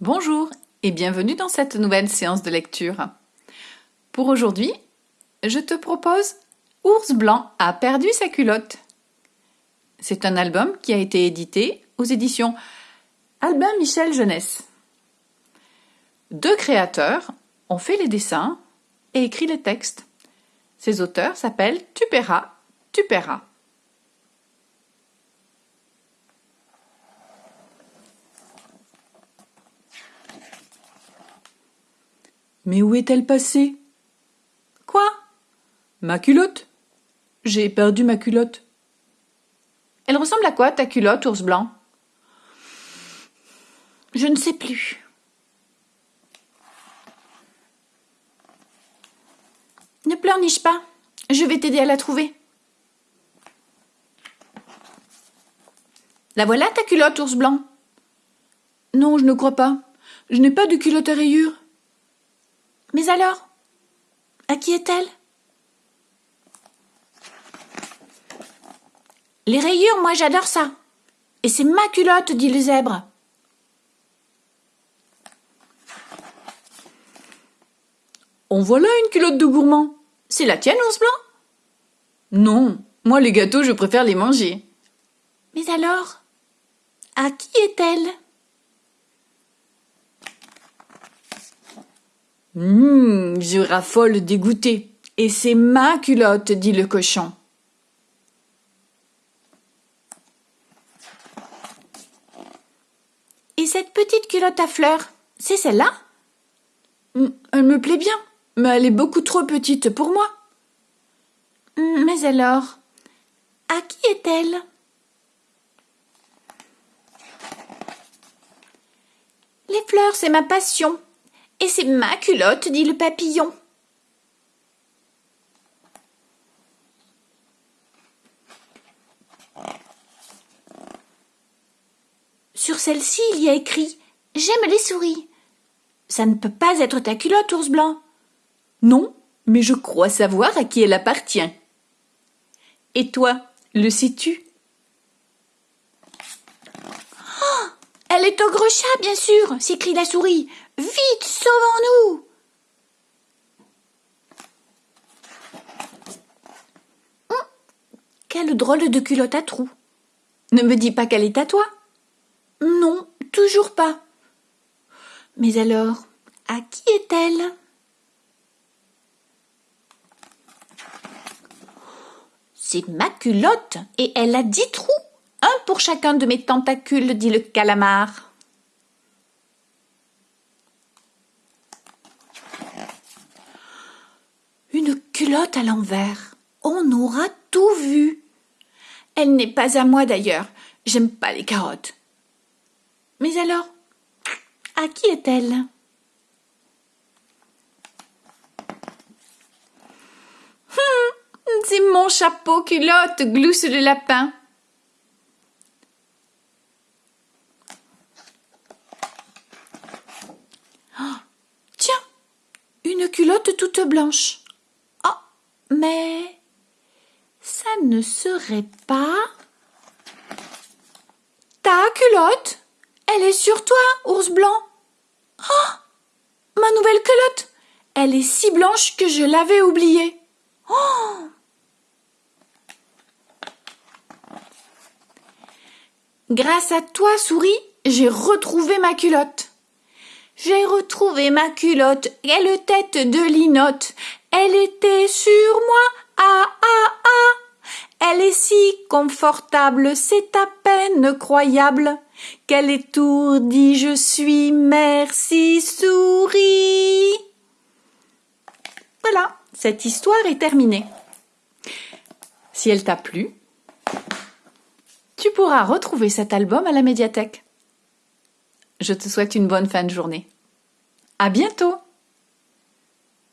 Bonjour et bienvenue dans cette nouvelle séance de lecture. Pour aujourd'hui, je te propose Ours blanc a perdu sa culotte. C'est un album qui a été édité aux éditions Albin Michel Jeunesse. Deux créateurs ont fait les dessins et écrit les textes. Ces auteurs s'appellent Tupera, Tupera. Mais où est-elle passée? Quoi? Ma culotte? J'ai perdu ma culotte. Elle ressemble à quoi ta culotte, ours blanc? Je ne sais plus. Ne pleurniche pas. Je vais t'aider à la trouver. La voilà ta culotte, ours blanc? Non, je ne crois pas. Je n'ai pas de culotte à rayures. Mais alors À qui est-elle? Les rayures, moi j'adore ça. Et c'est ma culotte, dit le zèbre. En voilà une culotte de gourmand. C'est la tienne, ours blanc? Non, moi les gâteaux, je préfère les manger. Mais alors À qui est-elle? Hum, je raffole dégoûté. Et c'est ma culotte, dit le cochon. Et cette petite culotte à fleurs, c'est celle-là? Hum, Elle me plaît bien, mais elle est beaucoup trop petite pour moi. Hum, Mais alors, à qui est-elle? Les fleurs, c'est ma passion. Et c'est ma culotte, dit le papillon. Sur celle-ci, il y a écrit J'aime les souris. Ça ne peut pas être ta culotte, ours blanc. Non, mais je crois savoir à qui elle appartient. Et toi, le sais-tu? Elle est au gros chat, bien sûr, s'écrie la souris. Vite, sauvons-nous. Hum, Quelle drôle de culotte à trous. Ne me dis pas qu'elle est à toi. Non, toujours pas. Mais alors, à qui est-elle? C'est ma culotte et elle a dix trous. Un pour chacun de mes tentacules, dit le calamar. Une culotte à l'envers. On aura tout vu. Elle n'est pas à moi d'ailleurs. J'aime pas les carottes. Mais alors, à qui est-elle? Hum, C'est mon chapeau culotte, glousse le lapin. Tiens, une culotte toute blanche. Mais ça ne serait pas ta culotte Elle est sur toi, ours blanc. Oh, ma nouvelle culotte Elle est si blanche que je l'avais oubliée. Oh Grâce à toi, souris, j'ai retrouvé ma culotte. J'ai retrouvé ma culotte, quelle tête de linotte. Elle était sur moi, ah ah ah. Elle est si confortable, c'est à peine croyable. Quelle étourdie je suis, merci souris. Voilà, cette histoire est terminée. Si elle t'a plu, tu pourras retrouver cet album à la médiathèque. Je te souhaite une bonne fin de journée. À bientôt!